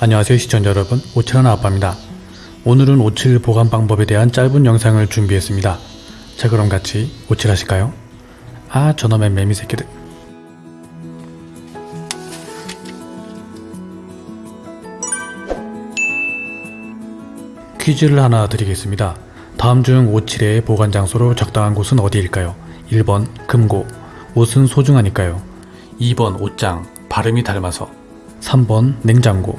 안녕하세요 시청자 여러분. 오칠하나 아빠입니다. 오늘은 오칠 보관 방법에 대한 짧은 영상을 준비했습니다. 자 그럼 같이 오칠 하실까요? 아 저놈의 매미 새끼들. 퀴즈를 하나 드리겠습니다. 다음 중 오칠의 보관 장소로 적당한 곳은 어디일까요? 1번 금고. 옷은 소중하니까요. 2번 옷장 발음이 닮아서 3번 냉장고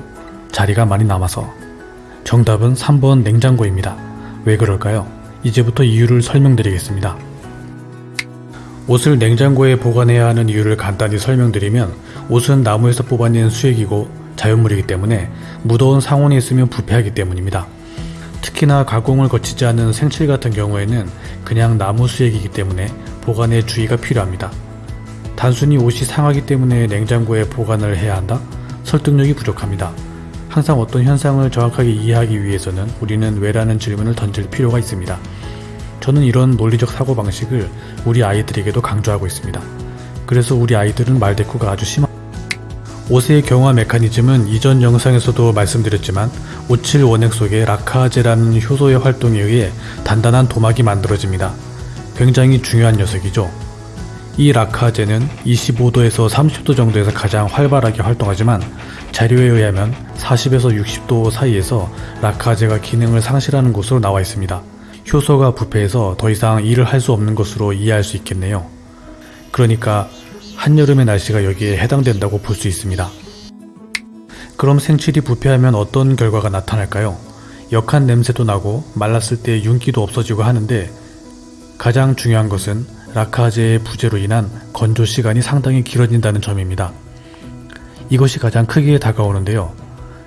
자리가 많이 남아서 정답은 3번 냉장고입니다. 왜 그럴까요? 이제부터 이유를 설명드리겠습니다. 옷을 냉장고에 보관해야 하는 이유를 간단히 설명드리면 옷은 나무에서 뽑아낸 수액이고 자연물이기 때문에 무더운 상온에 있으면 부패하기 때문입니다. 특히나 가공을 거치지 않은 생칠 같은 경우에는 그냥 나무 수액이기 때문에 보관에 주의가 필요합니다. 단순히 옷이 상하기 때문에 냉장고에 보관을 해야 한다? 설득력이 부족합니다. 항상 어떤 현상을 정확하게 이해하기 위해서는 우리는 왜라는 질문을 던질 필요가 있습니다. 저는 이런 논리적 사고방식을 우리 아이들에게도 강조하고 있습니다. 그래서 우리 아이들은 말대꾸가 아주 심한 옷의 경화 메커니즘은 이전 영상에서도 말씀드렸지만 오칠 원액 속에 라카아제라는 효소의 활동에 의해 단단한 도막이 만들어집니다. 굉장히 중요한 녀석이죠. 이 라카제는 25도에서 30도 정도에서 가장 활발하게 활동하지만 자료에 의하면 40에서 60도 사이에서 라카제가 기능을 상실하는 것으로 나와 있습니다. 효소가 부패해서 더 이상 일을 할 수 없는 것으로 이해할 수 있겠네요. 그러니까 한여름의 날씨가 여기에 해당된다고 볼 수 있습니다. 그럼 생칠이 부패하면 어떤 결과가 나타날까요? 역한 냄새도 나고 말랐을 때 윤기도 없어지고 하는데 가장 중요한 것은 라카제의 부재로 인한 건조 시간이 상당히 길어진다는 점입니다. 이것이 가장 크게 다가오는데요.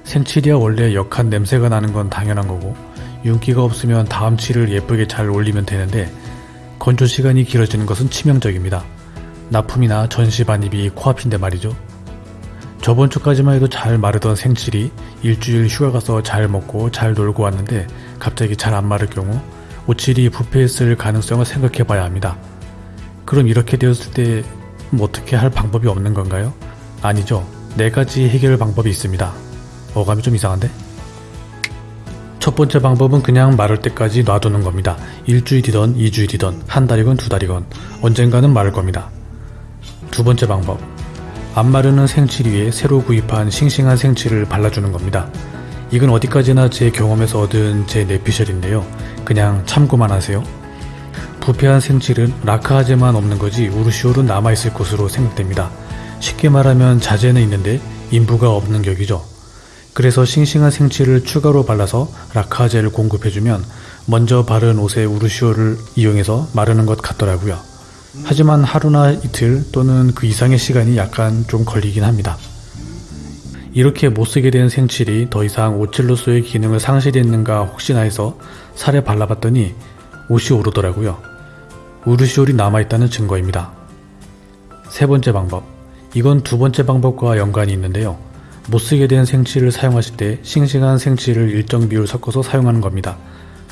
생칠이야 원래 역한 냄새가 나는 건 당연한 거고 윤기가 없으면 다음 칠을 예쁘게 잘 올리면 되는데 건조 시간이 길어지는 것은 치명적입니다. 납품이나 전시 반입이 코앞인데 말이죠. 저번 주까지만 해도 잘 마르던 생칠이 일주일 휴가 가서 잘 먹고 잘 놀고 왔는데 갑자기 잘 안 마를 경우 오칠이 부패했을 가능성을 생각해 봐야 합니다. 그럼 이렇게 되었을 때 뭐 어떻게 할 방법이 없는 건가요? 아니죠. 네 가지 해결 방법이 있습니다. 어감이 좀 이상한데? 첫 번째 방법은 그냥 마를 때까지 놔두는 겁니다. 일주일이던 이주일이던 한 달이건 두 달이건 언젠가는 마를 겁니다. 두 번째 방법. 안 마르는 생칠 위에 새로 구입한 싱싱한 생칠을 발라주는 겁니다. 이건 어디까지나 제 경험에서 얻은 제 내피셜인데요. 그냥 참고만 하세요. 부패한 생칠은 라카아제만 없는 거지 우르시올은 남아있을 것으로 생각됩니다. 쉽게 말하면 자재는 있는데 인부가 없는 격이죠. 그래서 싱싱한 생칠을 추가로 발라서 라카아제를 공급해주면 먼저 바른 옷에 우르시올을 이용해서 마르는 것 같더라고요. 하지만 하루나 이틀 또는 그 이상의 시간이 약간 좀 걸리긴 합니다. 이렇게 못쓰게 된 생칠이 더 이상 오칠로서의 기능을 상실했는가 혹시나 해서 살에 발라봤더니 옷이 오르더라고요. 우르시올이 남아있다는 증거입니다. 세 번째 방법. 이건 두 번째 방법과 연관이 있는데요. 못쓰게 된 생칠을 사용하실 때 싱싱한 생칠을 일정 비율 섞어서 사용하는 겁니다.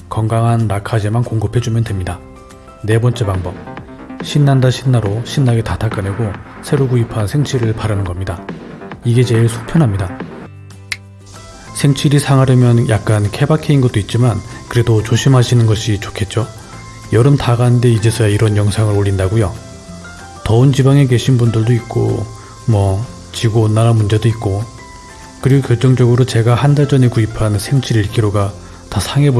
건강한 라카제만 공급해주면 됩니다. 네 번째 방법. 신난다 신나로 신나게 다 닦아내고 새로 구입한 생칠을 바르는 겁니다. 이게 제일 속 편합니다. 생칠이 상하려면 약간 케바케인 것도 있지만 그래도 조심하시는 것이 좋겠죠? 여름 다 갔는데 이제서야 이런 영상을 올린다고요? 더운 지방에 계신 분들도 있고 뭐 지구온난화 문제도 있고 그리고 결정적으로 제가 한 달 전에 구입한 생칠 1kg가 다 상해버린